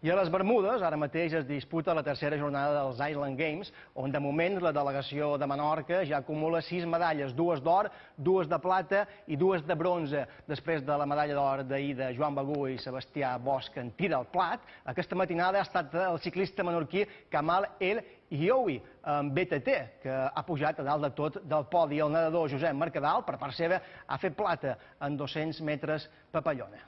I a les Bermudes, ara mateix es disputa la tercera jornada dels Island Games, on de moment la delegació de Menorca ja acumula sis medalles, dues d'or, dues de plata i dues de bronze. Després de la medalla d'or d'ahir de Joan Bagú i Sebastià Bosch en tira el plat, aquesta matinada ha estat el ciclista menorquí Kamal El Ioui, amb BTT, que ha pujat a dalt de tot del podi. El nedador Josep Mercadal, per part seva, ha fet plata en 200 metres papallona.